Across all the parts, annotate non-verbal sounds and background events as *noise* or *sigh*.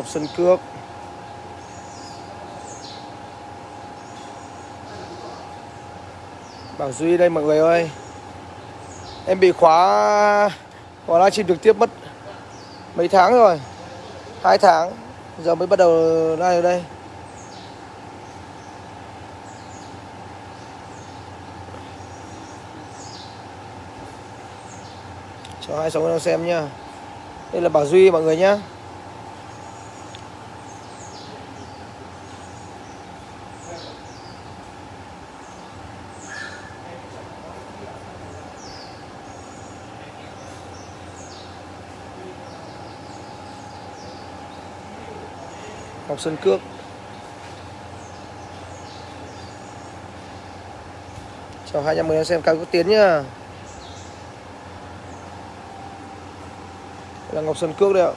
Ngọc Sơn Cước Bảo Duy đây, mọi người ơi. Em bị khóa Khóa livestream trực tiếp mất Mấy tháng rồi. Hai tháng, Giờ mới bắt đầu live ở đây. Cho hai sống đang xem nhá. Đây là Bảo Duy, mọi người nhá. Ngọc Sơn Cước Chào 210 đang xem cao quốc tiến nhá. Đây là Ngọc Sơn Cước đấy ạ.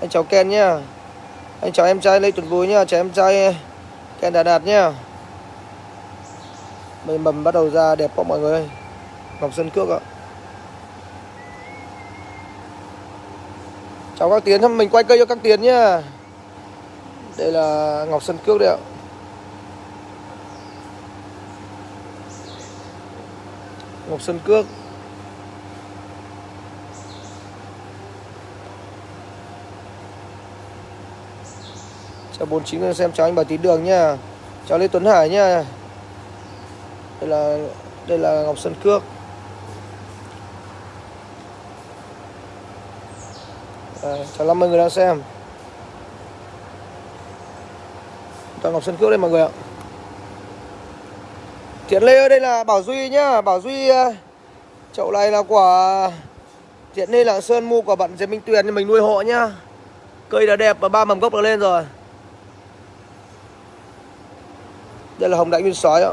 Anh cháu Ken nhá. Anh cháu em trai Lê Tuấn vui nhá. Cháu em trai Ken Đà Đạt nhá. Mây mầm bắt đầu ra đẹp quá mọi người ơi. Ngọc Sơn Cước ạ. Chào các Tiến, mình quay cây cho các Tiến nhá. Đây là Ngọc Sơn Cước đấy ạ. Ngọc Sơn Cước. Chào 49 người xem chào anh Bảo Tín Đường nha. Chào Lê Tuấn Hải nha. Đây là đây là Ngọc Sơn Cước. À, Chào 50 người đang xem. Toàn Ngọc Sơn Cước đây mọi người ạ. Thiện Lê ơi, đây là Bảo Duy nhá. Bảo Duy ờ, Chậu này là quả Thiện Lê Lạng Sơn, mua của bạn Diệp Minh Tuyền, Mình nuôi hộ nhá. Cây đã đẹp và ba mầm gốc đã lên rồi. Đây là hồng đại nguyên sói ạ.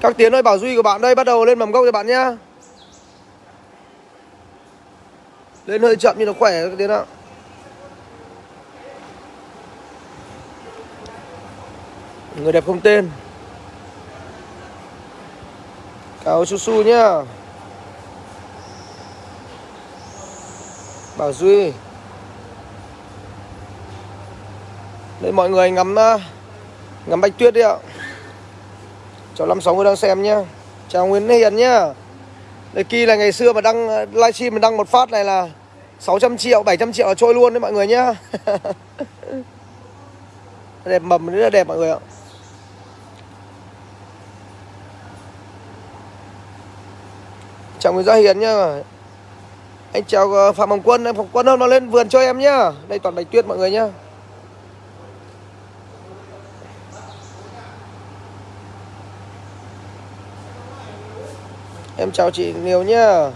Các tiến ơi, Bảo Duy của bạn đây, bắt đầu lên mầm gốc cho bạn nhá. Lên hơi chậm nhưng nó khỏe các tiến ạ. Người đẹp không tên. Cáo su su nhá. Bảo Duy. Đây mọi người ngắm à, ngắm bạch tuyết đi ạ. Chào 56 người đang xem nhá. Chào Nguyễn Hiền nhá. Đây kia là ngày xưa mà đăng à, livestream mà đăng một phát này là 600 triệu, 700 triệu là trôi luôn đấy mọi người nhá. *laughs* Đẹp mầm rất là đẹp mọi người ạ. Chào Nguyễn Gia Hiền nhá. Anh chào ờ, Phạm Hồng Quân Phạm Hồng Quân hôm nó lên vườn cho em nhá. Đây toàn bạch tuyết mọi người nhá. Em chào chị nhiều nhá.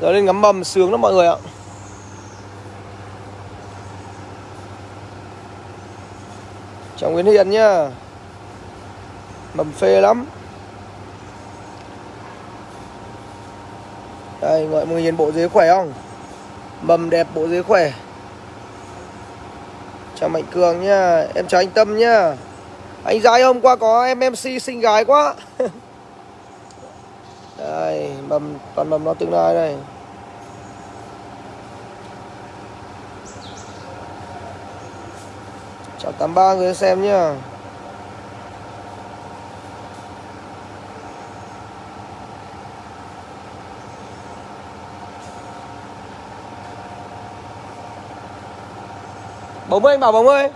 Giờ lên ngắm mầm sướng lắm mọi người ạ. Chào Nguyễn Hiền nhá. Mầm phê lắm. Đây, mọi người nhìn bộ dế khỏe không? Mầm đẹp, bộ dế khỏe. Chào Mạnh Cường nhá. Em chào anh Tâm nhá. Anh gái hôm qua có em MC xinh gái quá. *laughs* Đây, mầm, toàn mầm nó tương lai đây. Chào 83 người xem nhá. Bóng ơi anh bảo bóng ơi.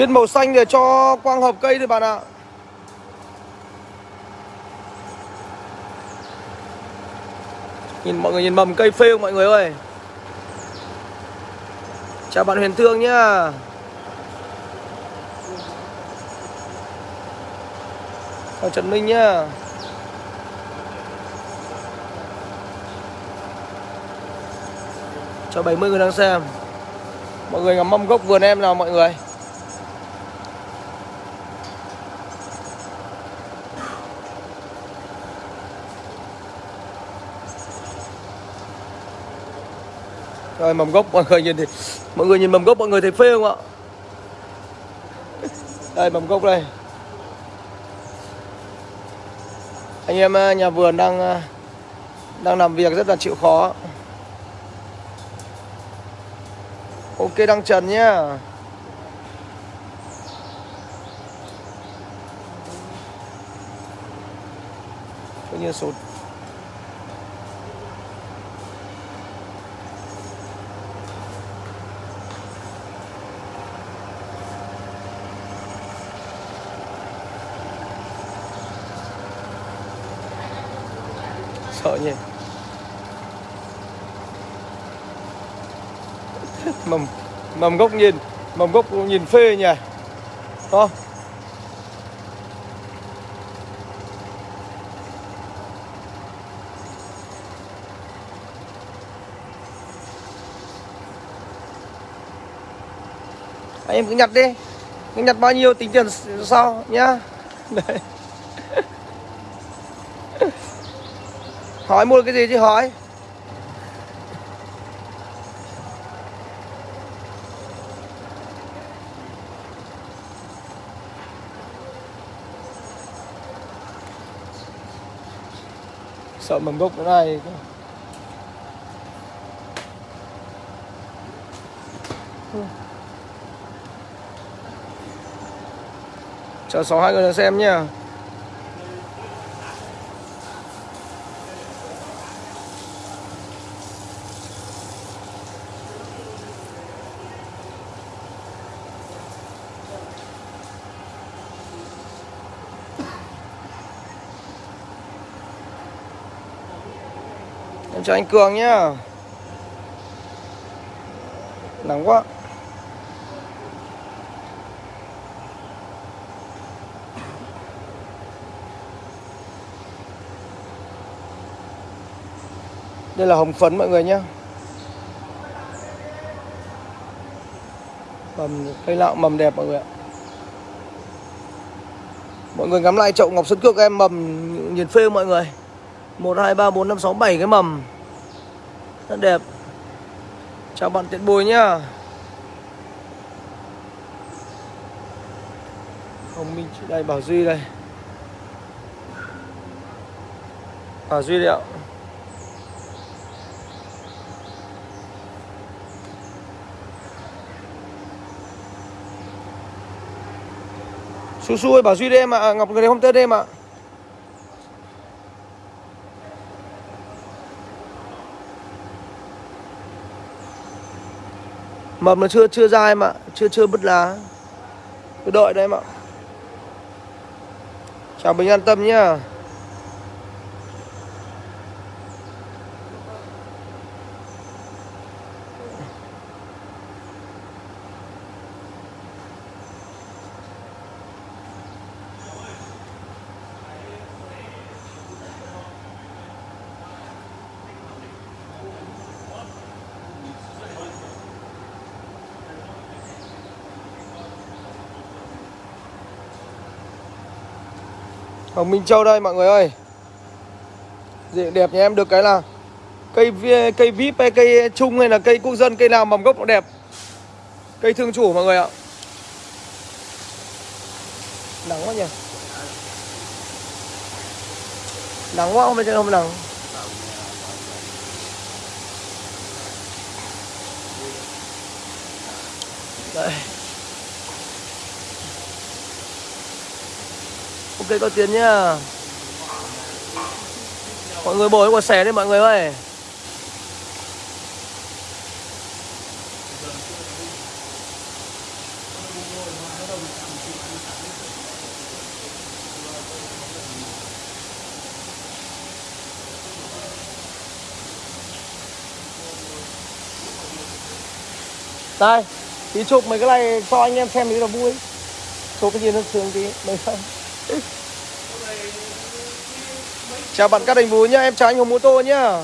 Viên màu xanh để cho quang hợp cây thôi bạn ạ. Nhìn mọi người nhìn mầm cây phê không mọi người ơi. Chào bạn Huyền Thương nhá. Chào Trần Minh nhá. Chào 70 người đang xem. Mọi người ngắm mâm gốc vườn em nào mọi người? Rồi mầm gốc mọi người nhìn thì Mọi người nhìn mầm gốc mọi người thấy phê không ạ? Đây mầm gốc đây. Anh em à, nhà vườn đang à, Đang làm việc rất là chịu khó. Ok, đăng trần nhá. Tự nhiên số Sợ nhỉ? Mầm Mầm gốc nhìn, Mầm gốc nhìn phê nhỉ? Không Anh em cứ nhặt đi. Cứ nhặt bao nhiêu tính tiền sau nhá. Đấy. Hỏi mua cái gì chứ hỏi? Sợ mầm gốc cái này Chờ sáu hai người xem nha Em chào anh Cường nhá. Nắng quá. Đây là hồng phấn mọi người nhé Mầm, cây lạo mầm đẹp mọi người ạ. Mọi người ngắm lại chậu ngọc sơn cước em, mầm, nhìn phê mọi người. 1, 2, 3, 4, 5, 6, 7 cái mầm. Rất đẹp. Chào bạn tiện bùi nhá. Hồng Minh đây Bảo Duy đây. Bảo Duy đấy ạ. Su Su ơi Bảo Duy đây em ạ. À. Ngọc người đây hôm tết đây em ạ. à. Mầm nó chưa chưa ra em ạ Chưa chưa bứt lá. Cứ đợi đấy em ạ Chào Bình an tâm nhá. Hồng Minh Châu đây, mọi người ơi. Diện đẹp nhà em được cái là Cây cây vip hay cây chung hay là cây quốc dân, Cây nào mầm gốc nó đẹp. Cây thương chủ, mọi người ạ. Nắng quá nhỉ. Nắng quá, không phải không nắng. Đây ok, có tiền nhá. Mọi người bồi quả xẻ đi mọi người ơi. Đây, tí chụp mấy cái này cho anh em xem thì là vui. Chụp cái gì nó sướng tí, mấy không? Chào bạn Cát Đình Vũ nhá, em chào anh Hồng Mô Tô nhá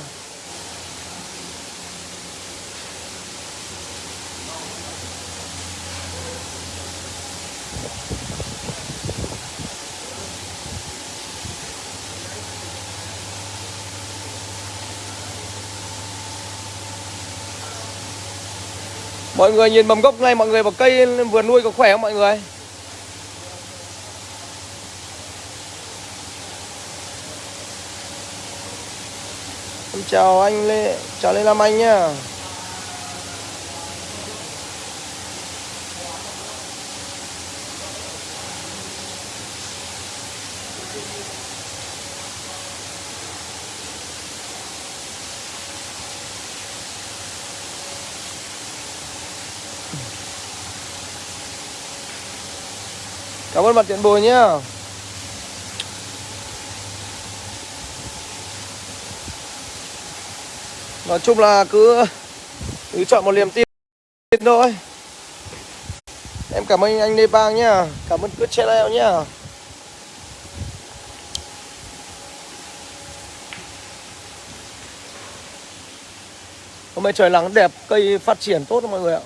Mọi người nhìn mầm gốc này mọi người vào cây vườn nuôi có khỏe không mọi người? Chào anh Lê, chào Lê Lam Anh nhá. Cảm ơn bạn Tiện Bồi nhá. Nói chung là cứ cứ chọn một niềm tin thôi. Em cảm ơn anh Lê Bang nhá. Cảm ơn cứ channel nhá. Hôm nay trời nắng đẹp, cây phát triển tốt mọi người ạ.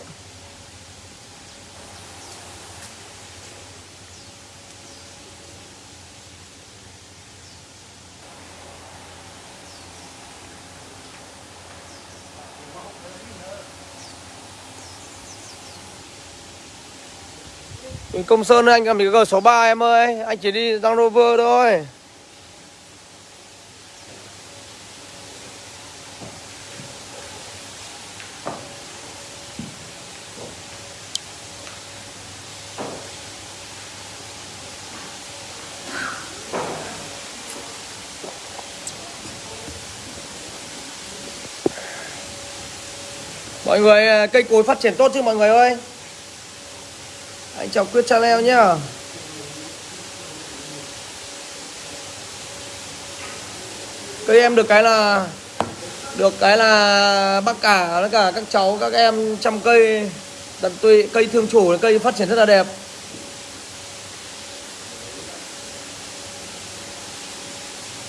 Công Sơn anh cầm cái G63 em ơi. Anh chỉ đi Land Rover thôi. Mọi người à, cây cối phát triển tốt chứ mọi người ơi? Anh chào quyết channel nhá. Cây em được cái là được cái là bác cả tất cả các cháu các em chăm cây tận tụy cây thương chủ cây phát triển rất là đẹp.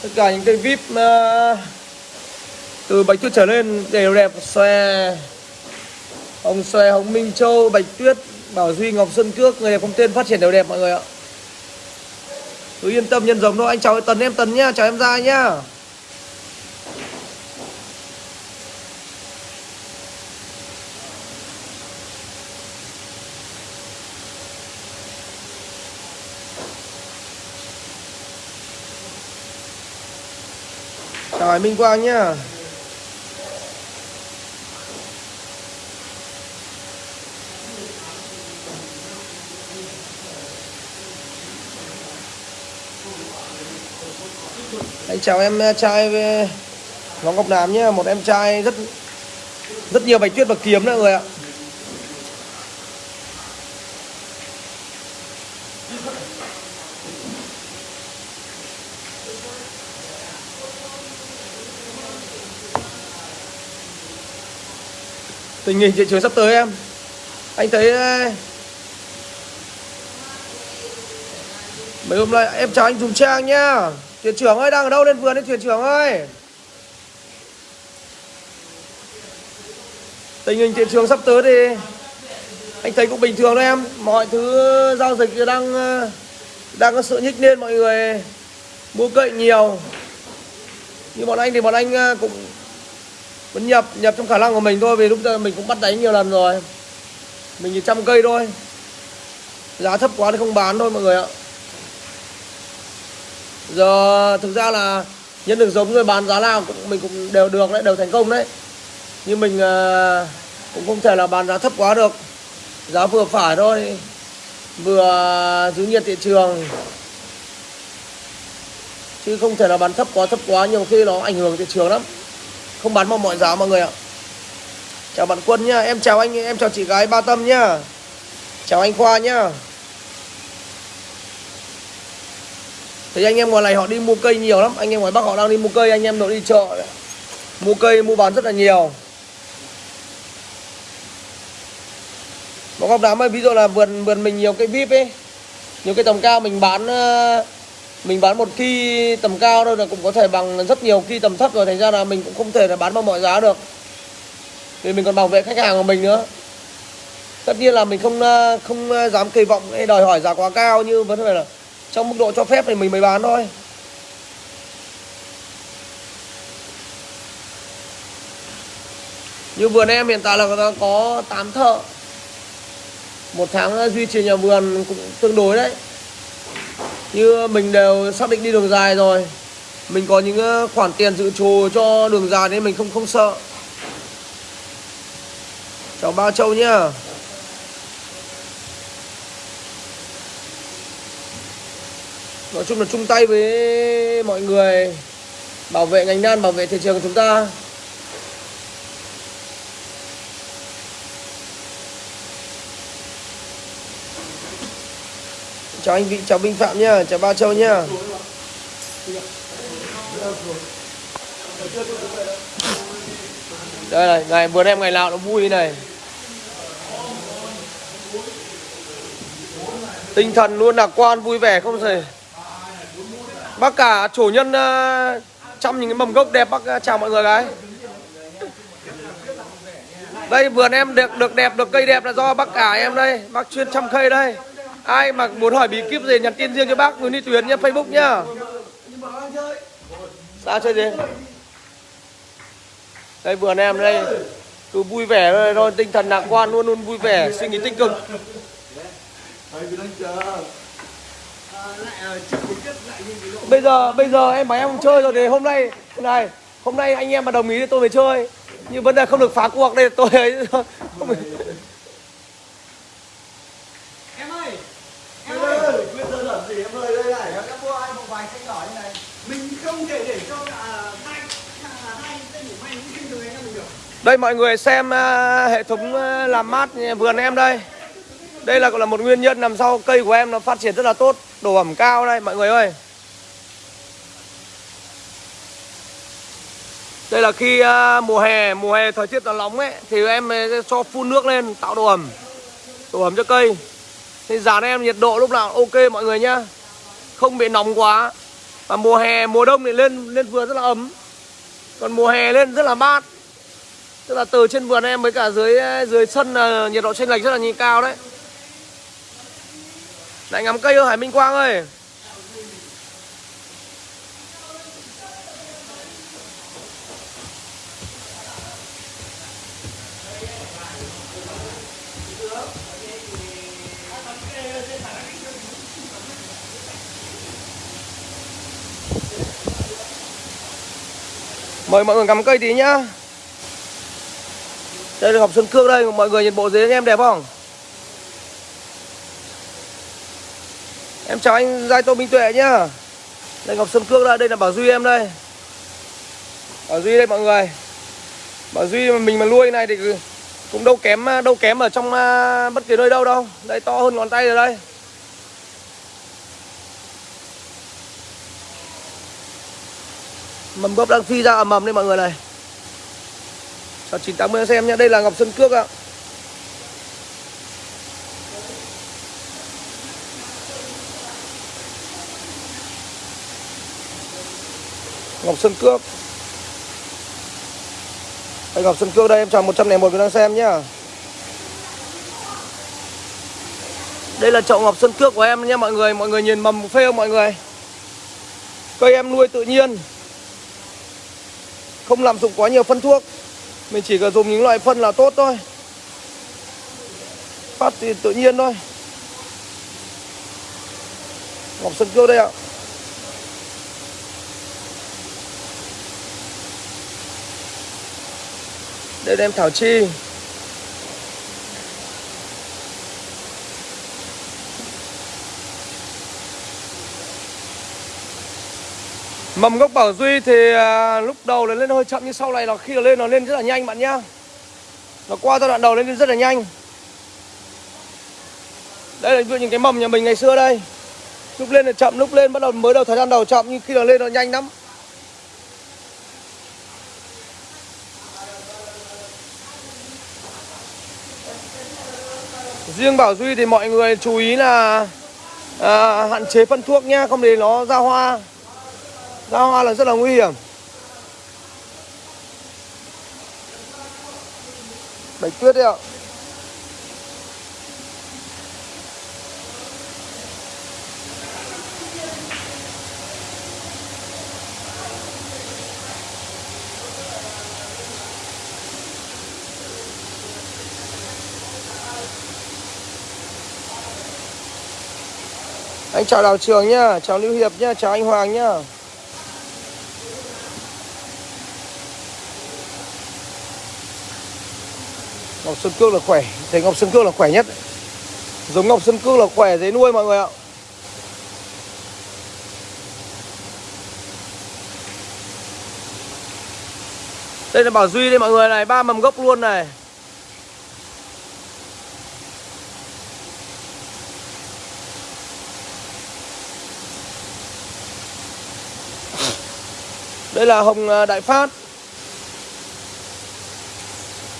Tất cả những cây vip uh, từ bạch tuyết trở lên đều đẹp. Xòe hồng xòe hồng minh châu bạch tuyết Bảo Duy Ngọc Xuân Cước, người đẹp không tên, phát triển đều đẹp, mọi người ạ. Cứ yên tâm, nhân giống thôi. Anh chào tần em tần nhá, chào em ra nhá. Chào Minh Quang nhá. Chào em trai Ngọc Ngọc Nam nhé Một em trai rất rất nhiều bạch tuyết và kiếm nữa người ạ. Tình hình thị trường sắp tới em. Anh thấy Mấy hôm nay em chào anh Dùng Trang nhá. Thuyền trưởng ơi, đang ở đâu lên vườn đấy thuyền trưởng ơi? Tình hình thị trường sắp tới thì Anh thấy cũng bình thường đấy em. Mọi thứ, giao dịch đang ờ, Đang có sự nhích lên mọi người Mua cậy nhiều. Như bọn anh thì bọn anh ờ, cũng, Vẫn nhập nhập trong khả năng của mình thôi, Vì lúc giờ mình cũng bắt đánh nhiều lần rồi. Mình chỉ trăm cây thôi. Giá thấp quá thì không bán thôi, mọi người ạ giờ thực ra là nhân được giống rồi bán giá nào cũng mình cũng đều được đấy đều thành công đấy. Nhưng mình uh, cũng không thể là bán giá thấp quá được. Giá vừa phải thôi vừa giữ nhiệt thị trường. Chứ không thể là bán thấp quá thấp quá nhiều khi nó ảnh hưởng thị trường lắm. Không bán bằng mọi giá mọi người ạ. Chào bạn quân nhá em chào anh em chào chị gái ba tâm nhá. Chào anh khoa nhá. Thì anh em ngoài này họ đi mua cây nhiều lắm. Anh em ngoài bắc họ đang đi mua cây, anh em nội đi chợ mua cây, mua bán rất là nhiều. Bọn góc đám ấy ví dụ là vườn vườn mình nhiều cây vip ấy, nhiều cây tầm cao, mình bán ờ, mình bán một khi tầm cao đâu là cũng có thể bằng rất nhiều khi tầm thấp rồi. Thành ra là mình cũng không thể là bán bằng mọi giá được. Vì mình còn bảo vệ khách hàng của mình nữa. Tất nhiên là mình không ờ, không ờ, dám kỳ vọng hay đòi hỏi giá quá cao, như vấn đề là trong mức độ cho phép thì mình mới bán thôi. Như vườn em hiện tại là có- có 8 thợ. Một tháng ờ, duy trì nhà vườn cũng tương đối đấy. Như mình đều xác định đi đường dài rồi. Mình có những ờ, khoản tiền dự trù cho đường dài nên mình không không sợ. Chào Ba Châu nhá. Nói chung là chung tay với mọi người Bảo vệ ngành đan, bảo vệ thị trường của chúng ta. Chào anh Vị, chào Minh Phạm nhá, chào Ba Châu nhá Đây này, ngày vườn em ngày nào nó vui này. Tinh thần luôn lạc quan, vui vẻ không thể Bác cả chủ nhân chăm trong những cái mầm gốc đẹp bác à, chào mọi người cái Đây vườn em được được đẹp, được cây đẹp là do bác cả em đây. Bác chuyên chăm cây đây. Ai mà muốn hỏi bí kíp gì nhắn tin riêng cho bác Nguyễn Đi Tuyến nhá, Facebook nhá. Sao chơi gì? Đây vườn em đây. Cứ vui vẻ thôi, thôi tinh thần lạc quan luôn luôn vui vẻ Suy nghĩ tích cực. Bây giờ bây giờ em bảo em không chơi rồi thì hôm nay này hôm nay anh em mà đồng ý thì tôi mới chơi. Nhưng vấn đề không được phá cuộc đây tôi ấy *laughs* không Em ơi Em ơi. Quyết đơn giản gì? Em ơi đây này. Em đã mua hai bộ bài xanh đỏ như này. Mình không thể để cho à, hai à, hai tên của mày được anh em mình được. Đây mọi người xem à, hệ thống làm mát vườn em đây đây là là một nguyên nhân nằm sau cây của em nó phát triển rất là tốt. Độ ẩm cao đây, mọi người ơi. Đây là khi à, mùa hè mùa hè thời tiết nó nóng ấy, thì em sẽ cho phun nước lên, tạo độ ẩm độ ẩm cho cây. Thì dàn em nhiệt độ lúc nào ok, mọi người nhá. Không bị nóng quá. Và mùa hè, mùa đông thì lên lên vườn rất là ấm. Còn mùa hè lên rất là mát. Tức là từ trên vườn em với cả dưới à, dưới sân là nhiệt độ chênh lệch rất là nhìn cao đấy lại ngắm cây ơi, Hải Minh Quang ơi. Mời mọi người ngắm cây tí nhá. Đây là Ngọc Xuân Cương đây, Mọi người nhìn bộ dưới em đẹp không? Em chào anh Giai Tô Minh Tuệ nhá. Đây Ngọc Sơn Cước đây Đây là Bảo Duy em đây. Bảo Duy đây mọi người. Bảo Duy mà mình mà nuôi này thì cũng đâu kém đâu kém ở trong à, bất kỳ nơi đâu đâu. Đây to hơn ngón tay rồi đây. Mầm gốc đang phi ra ầm ầm đây mọi người này. Chào 980 xem nhé Đây là Ngọc Sơn Cước ạ. Ngọc sơn Cước. Anh Ngọc sơn Cước đây, em chào 101 người đang xem nhá. Đây là chậu Ngọc sơn Cước của em nha mọi người Mọi người nhìn mầm phê không mọi người? Cây em nuôi tự nhiên. Không làm dụng quá nhiều phân thuốc. Mình chỉ cần dùng những loại phân là tốt thôi. Phát thì tự nhiên thôi. Ngọc sơn Cước đây ạ. Đây em Thảo Chi Mầm gốc Bảo Duy thì à, lúc đầu là lên hơi chậm nhưng sau này là khi nó lên nó lên rất là nhanh bạn nhá. Nó qua giai đoạn đầu lên rất là nhanh. Đây là những cái mầm nhà mình ngày xưa đây. Lúc lên là chậm, lúc lên bắt đầu mới đầu thời gian đầu chậm nhưng khi nó lên nó nhanh lắm. Riêng Bảo Duy thì mọi người chú ý là à, hạn chế phân thuốc nha, không để nó ra hoa. Ra hoa là rất là nguy hiểm Bạch tuyết đấy ạ Anh chào Đào Trường nhá, chào Lưu Hiệp nhá, chào anh Hoàng nhá. Ngọc Sơn Cước là khỏe, thấy Ngọc Sơn Cước là khỏe nhất. Giống Ngọc Sơn Cước là khỏe dễ nuôi mọi người ạ. Đây là Bảo Duy đây mọi người này, ba mầm gốc luôn này. Đây là hồng à, Đại Phát.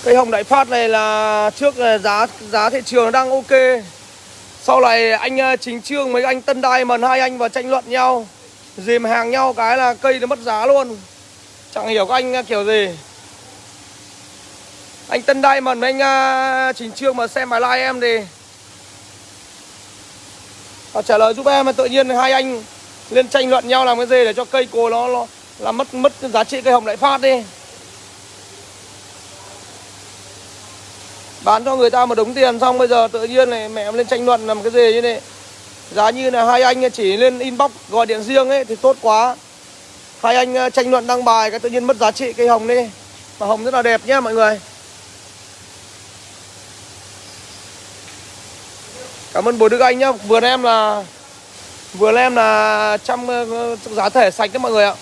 Cây hồng Đại Phát này là trước à, giá giá thị trường đang ok. Sau này anh à, Chính Trương mấy anh Tân Đai mần hai anh vào tranh luận nhau Dìm hàng nhau cái là cây nó mất giá luôn. Chẳng hiểu các anh kiểu gì. Anh Tân Đai mần với anh Chính Trương mà xem bài live em thì Họ trả lời giúp em mà tự nhiên hai anh lên tranh luận nhau làm cái gì để cho cây cối nó, nó là mất mất giá trị cây hồng lại phát đi. Bán cho người ta một đống tiền xong bây giờ tự nhiên này mẹ em lên tranh luận làm cái gì như này. Giá như là hai anh chỉ lên inbox gọi điện riêng ấy thì tốt quá. Hai anh ờ, tranh luận đăng bài cái tự nhiên mất giá trị cây hồng đi. Mà hồng rất là đẹp nhá mọi người. Cảm ơn bố đức anh nhá. Vườn em là vườn em là trăm ờ, giá thể sạch đấy mọi người ạ.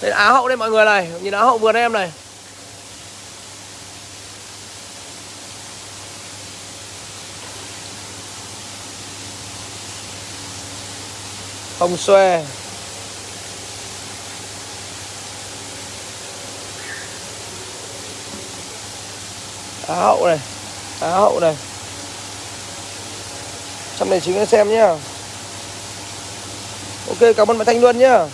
Đây là Á hậu đây mọi người này, Nhìn Á hậu vườn em này. Không xòe Á hậu này, Á hậu này. Trong này chính xem nhá. Ok, cảm ơn bạn Thanh Luân nhá.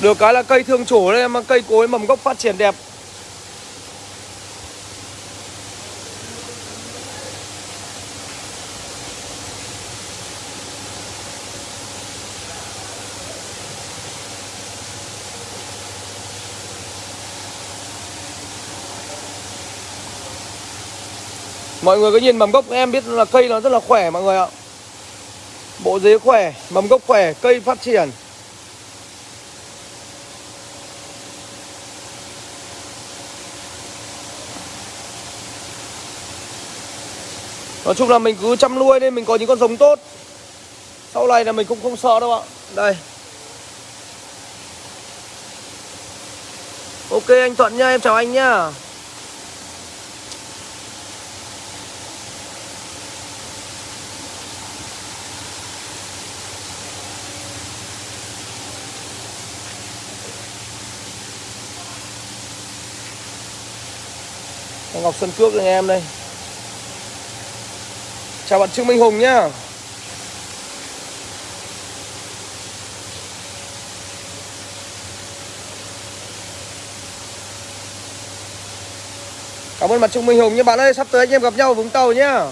Được cái là cây thương chủ đây mà cây cối mầm gốc phát triển đẹp. Mọi người cứ nhìn mầm gốc em biết là cây nó rất là khỏe mọi người ạ? Bộ dế khỏe, mầm gốc khỏe, cây phát triển. Nói chung là mình cứ chăm nuôi nên mình có những con giống tốt. Sau này là mình cũng không sợ đâu ạ. Đây. Ok anh Thuận nha, em chào anh nhá Ngọc Xuân Cước anh em đây. Chào bạn Trương Minh Hùng nhá. Cảm ơn bạn Trương Minh Hùng nhé bạn ơi, Sắp tới anh em gặp nhau ở Vũng Tàu nhá.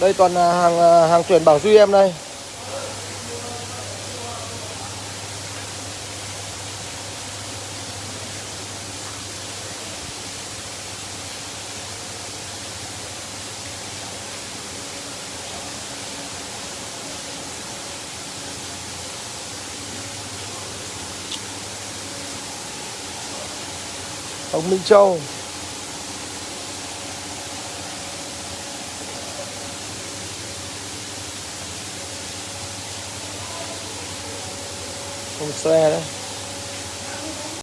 Đây toàn hàng à, hàng chuyển Bảo Duy em đây. Hồng Minh Châu. Không xe đấy